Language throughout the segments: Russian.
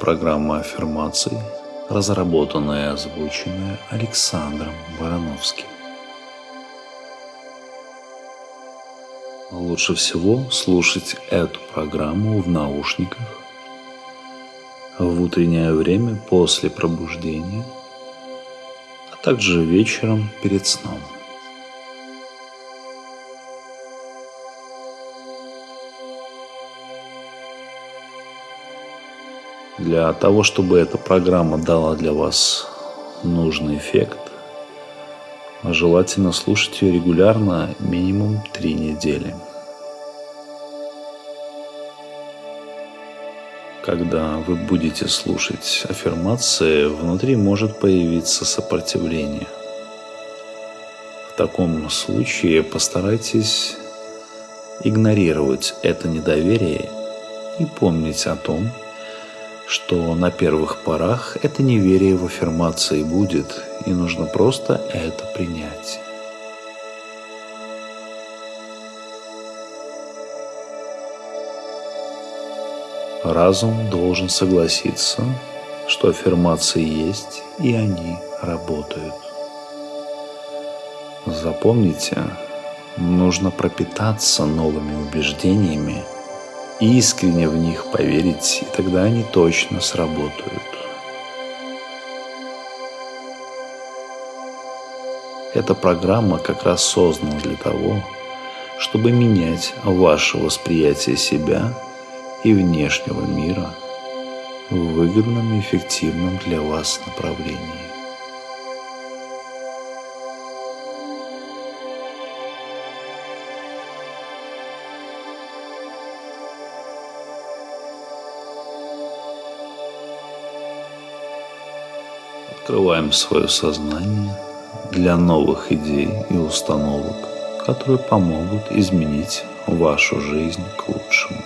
программа аффирмаций, разработанная и озвученная Александром Барановским. Лучше всего слушать эту программу в наушниках в утреннее время после пробуждения, а также вечером перед сном. Для того, чтобы эта программа дала для вас нужный эффект, желательно слушать ее регулярно минимум три недели. Когда вы будете слушать аффирмации, внутри может появиться сопротивление. В таком случае постарайтесь игнорировать это недоверие и помнить о том, что на первых порах это неверие в аффирмации будет, и нужно просто это принять. Разум должен согласиться, что аффирмации есть, и они работают. Запомните, нужно пропитаться новыми убеждениями – искренне в них поверить, и тогда они точно сработают. Эта программа как раз создана для того, чтобы менять ваше восприятие себя и внешнего мира в выгодном и эффективном для вас направлении. Открываем свое сознание для новых идей и установок, которые помогут изменить вашу жизнь к лучшему.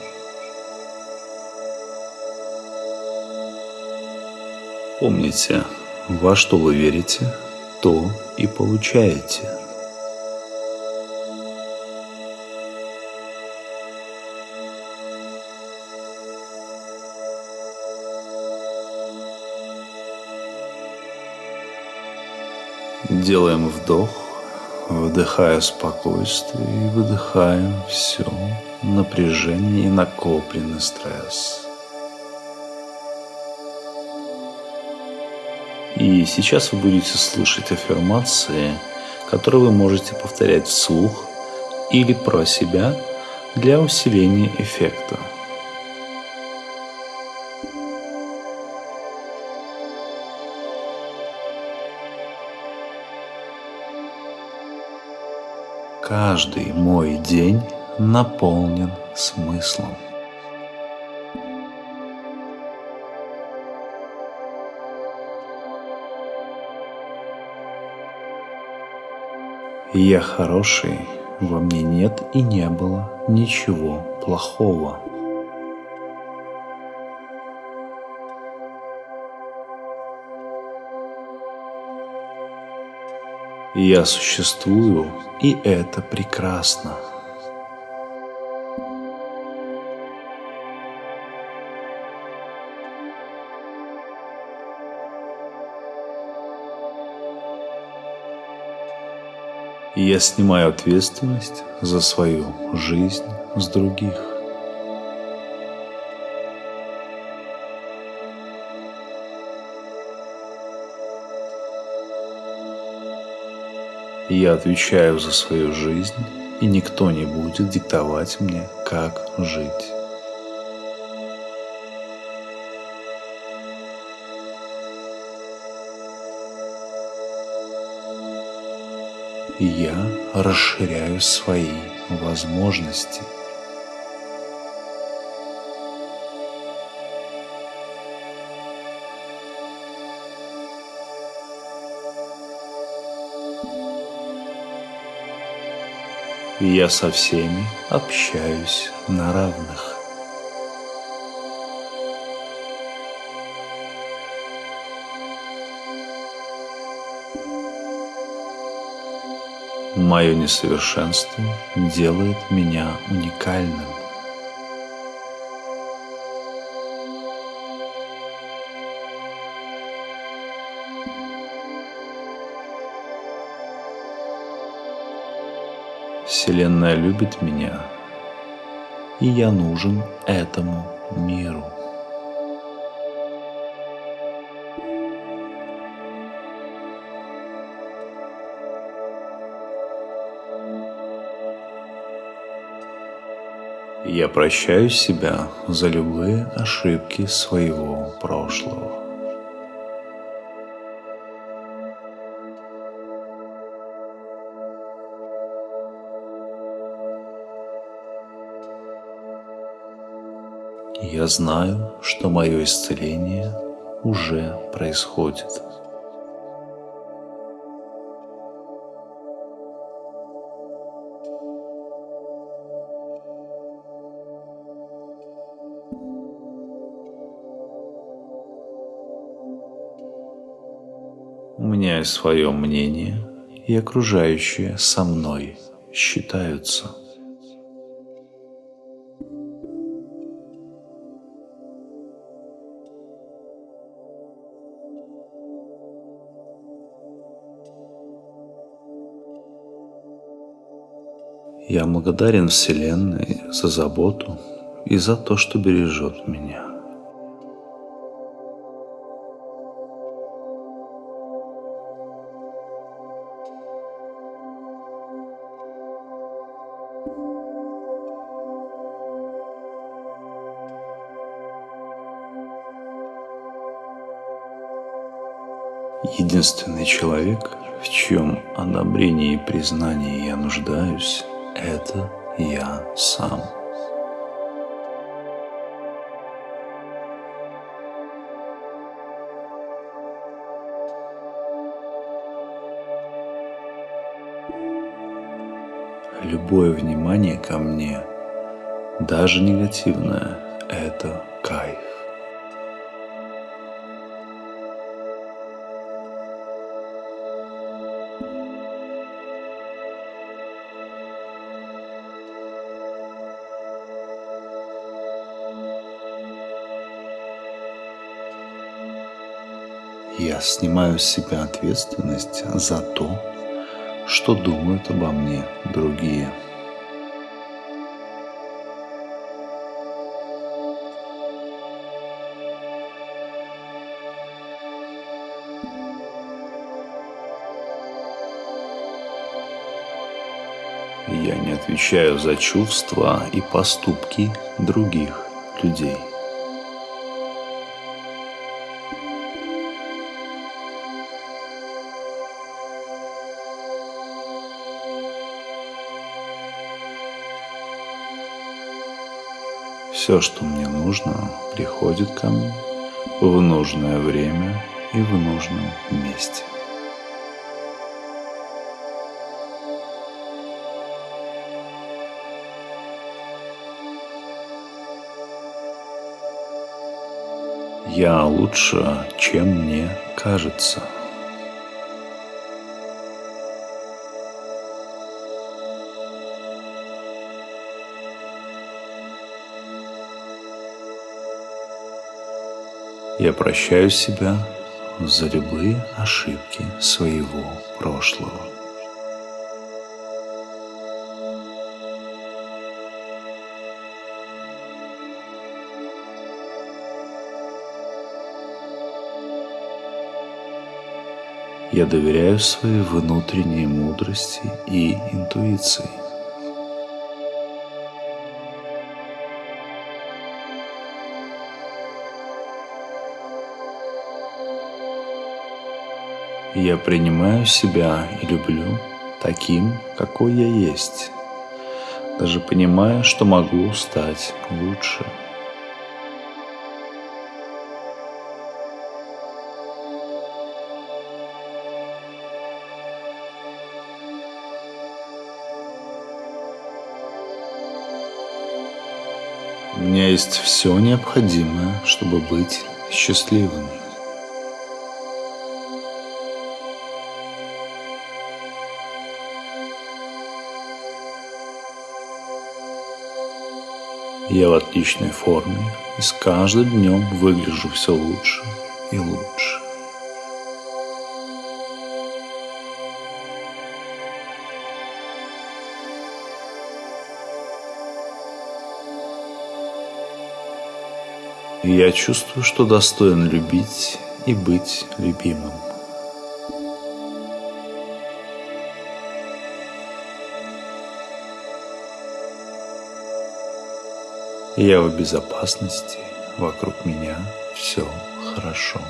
Помните, во что вы верите, то и получаете – Делаем вдох, вдыхая спокойствие и выдыхаем все напряжение и накопленный стресс. И сейчас вы будете слышать аффирмации, которые вы можете повторять вслух или про себя для усиления эффекта. Каждый мой день наполнен смыслом. Я хороший, во мне нет и не было ничего плохого. Я существую, и это прекрасно. Я снимаю ответственность за свою жизнь с других. Я отвечаю за свою жизнь, и никто не будет диктовать мне, как жить. Я расширяю свои возможности – я со всеми общаюсь на равных. Мое несовершенство делает меня уникальным. Вселенная любит меня, и я нужен этому миру. Я прощаю себя за любые ошибки своего прошлого. Я знаю, что мое исцеление уже происходит. У меня есть свое мнение, и окружающие со мной считаются – Я благодарен Вселенной за заботу и за то, что бережет меня. Единственный человек, в чьем одобрении и признании я нуждаюсь, это я сам. Любое внимание ко мне, даже негативное, это кайф. Я снимаю с себя ответственность за то, что думают обо мне другие. Я не отвечаю за чувства и поступки других людей. Все, что мне нужно, приходит ко мне в нужное время и в нужном месте. Я лучше, чем мне кажется. Я прощаю себя за любые ошибки своего прошлого. Я доверяю своей внутренней мудрости и интуиции. Я принимаю себя и люблю таким, какой я есть, даже понимая, что могу стать лучше. У меня есть все необходимое, чтобы быть счастливым. Я в отличной форме и с каждым днем выгляжу все лучше и лучше. Я чувствую, что достоин любить и быть любимым. Я в безопасности, вокруг меня все хорошо.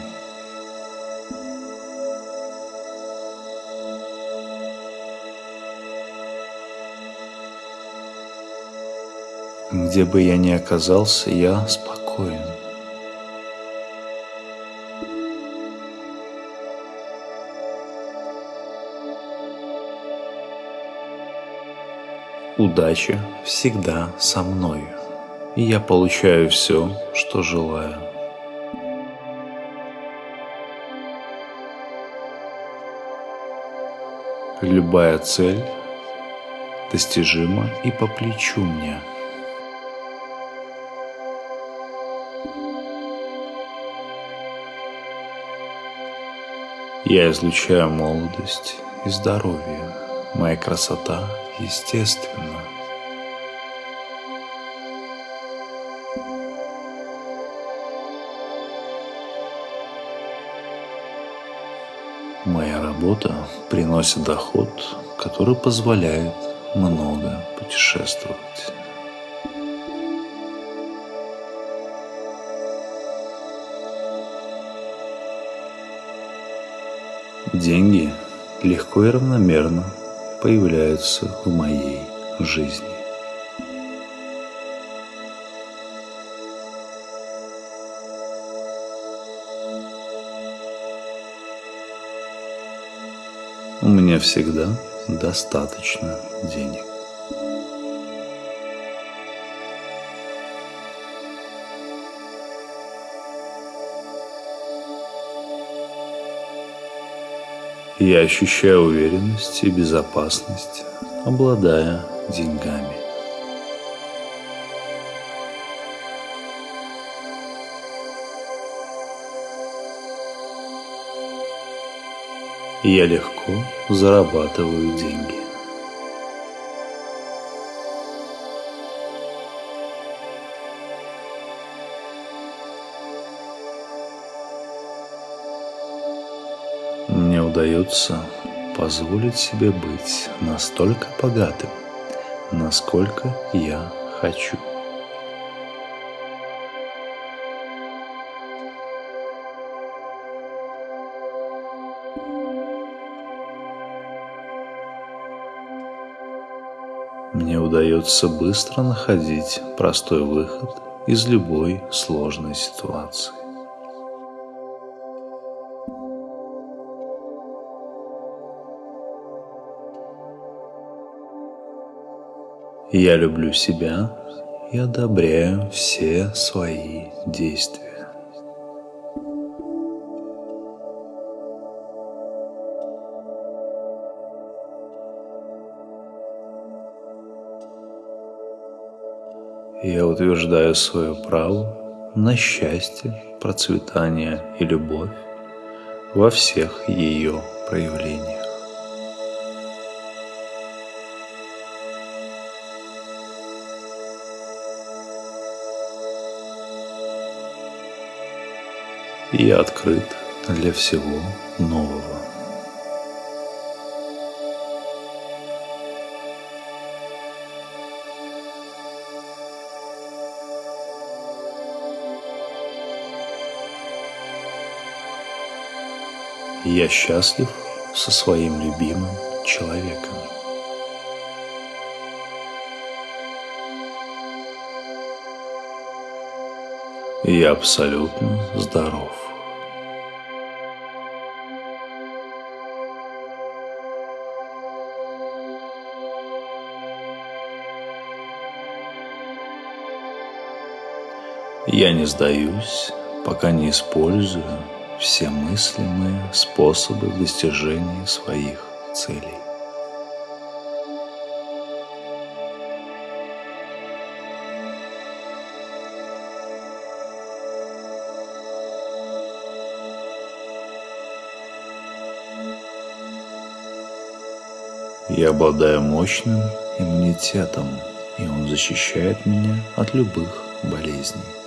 Где бы я ни оказался, я спокоен. Удача всегда со мною и я получаю все, что желаю. Любая цель достижима и по плечу мне. Я излучаю молодость и здоровье. Моя красота естественна. Моя работа приносит доход, который позволяет много путешествовать. Деньги легко и равномерно появляются в моей жизни. Меня всегда достаточно денег. Я ощущаю уверенность и безопасность, обладая деньгами. Я легко зарабатываю деньги. Мне удается позволить себе быть настолько богатым, насколько я хочу. Мне удается быстро находить простой выход из любой сложной ситуации. Я люблю себя и одобряю все свои действия. Утверждаю свое право на счастье, процветание и любовь во всех ее проявлениях. Я открыт для всего нового. Я счастлив со своим любимым человеком. Я абсолютно здоров. Я не сдаюсь, пока не использую все мыслимые способы достижения своих целей. Я обладаю мощным иммунитетом, и он защищает меня от любых болезней.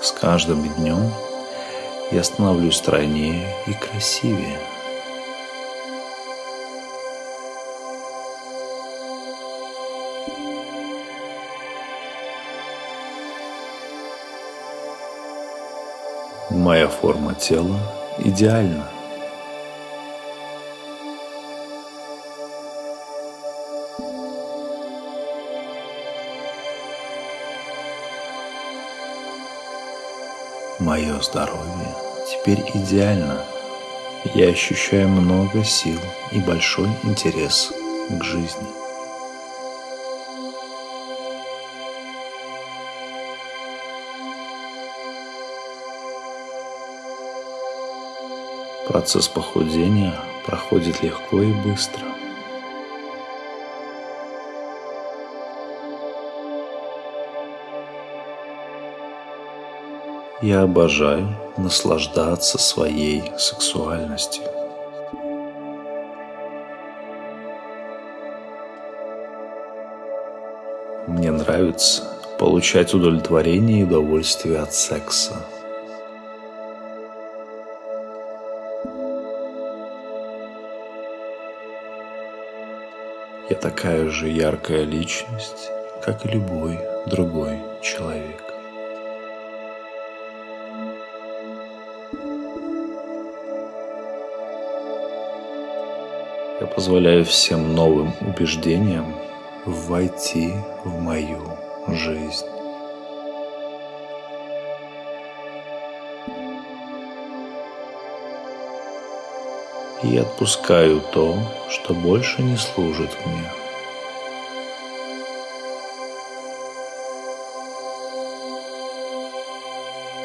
С каждым днем я становлюсь стройнее и красивее. Моя форма тела идеальна. Мое здоровье теперь идеально. Я ощущаю много сил и большой интерес к жизни. Процесс похудения проходит легко и быстро. Я обожаю наслаждаться своей сексуальностью. Мне нравится получать удовлетворение и удовольствие от секса. Я такая же яркая личность, как и любой другой человек. Позволяю всем новым убеждениям войти в мою жизнь. и отпускаю то, что больше не служит мне.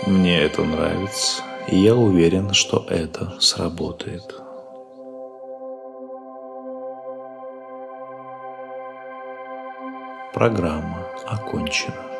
Мне это нравится, и я уверен, что это сработает. Программа окончена.